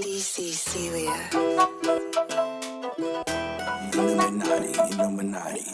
DC Celia. Illuminati, Illuminati.